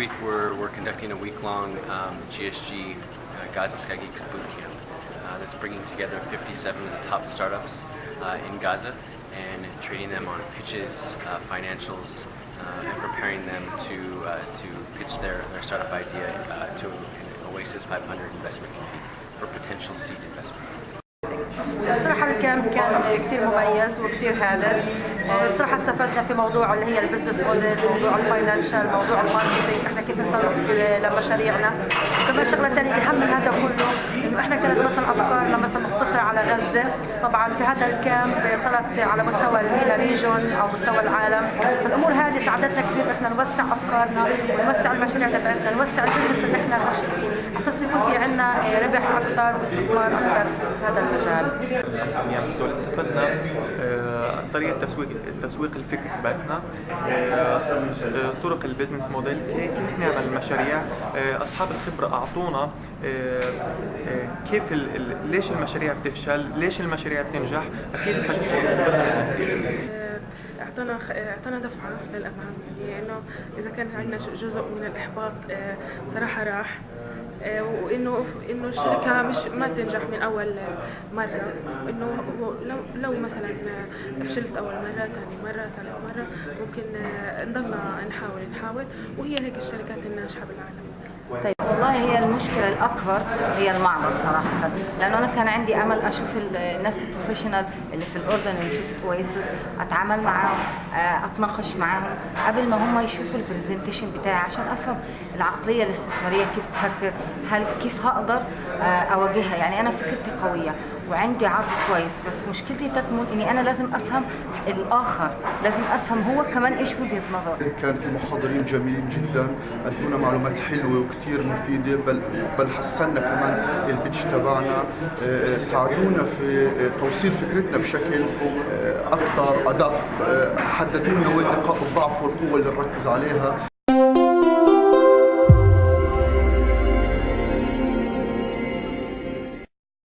week we're, we're conducting a week-long um, GSG uh, Gaza Sky Geeks boot camp uh, that's bringing together 57 of the top startups uh, in Gaza and training them on pitches, uh, financials, uh, and preparing them to uh, to pitch their, their startup idea uh, to an Oasis 500 investment committee for potential seed investment. بصراحة الكامب كان كثير مميز وكثير هادف بصراحة استفدنا في موضوع اللي هي ال business model موضوع ال financial موضوع ال marketing. إحنا كيف نسوق لمشاريعنا؟ وكمان شغلة ثانية الأهم من هذا كله إنه إحنا كانت مثلا أفكارنا مثلا مقتصرة على غزة. طبعا في هذا ال camp صارت على مستوى ال MENA region أو مستوى العالم. فالأمور هذه ساعدتنا كثير إحنا نوسع أفكارنا ونوسع المشاريع تبعتنا نوسع ال business اللي إحنا ماشيين فيه. على أساس يكون في عندنا ربح أكثر واستثمار أكثر في هذا المجال. دول استفدنا آه، طريقة تسويق تسويق الفكر تبعتنا آه، طرق البزنس موديل. كيف نعمل مشاريع آه، أصحاب الخبرة أعطونا آه، آه، كيف ليش المشاريع بتفشل؟ ليش المشاريع بتنجح؟ أكيد منها أعطانا أعطانا دفعة للامام يعني إنه إذا كان عندنا جزء من الإحباط آه، صراحة راح. آه، وإنه إنه الشركة مش ما تنجح من أول مرة. إنه لو لو مثلا فشلت أول مرة ثاني مرة ثالث مرة ممكن آه، نضلنا نحاول نحاول وهي هيك الشركات الناجحة بالعالم. طيب. المشكلة الأكبر هي المعبر صراحة. لأنه أنا كان عندي أمل أشوف ال- الناس البروفيشنال اللي في الأردن اللي شركة أويسس أتعامل معاهم آه، أتناقش معاهم قبل ما هم يشوفوا ال presentation بتاعي عشان أفهم العقلية الاستثمارية كيف بتفكر هل كيف هقدر آه، أواجهها. يعني أنا فكرتي قوية. وعندي عرض كويس بس مشكلتي تكمن إني أنا لازم أفهم الآخر لازم أفهم هو كمان إيش وجهة نظره. كان في محاضرين جميلين جدا ادونا معلومات حلوة وكثير مفيدة بل بل حسنا كمان ال pitch تبعنا. آه، ساعدونا في توصيل فكرتنا بشكل آه، أكثر أدق. آه، حددوا لنا وين نقاط الضعف والقوة اللي نركز عليها.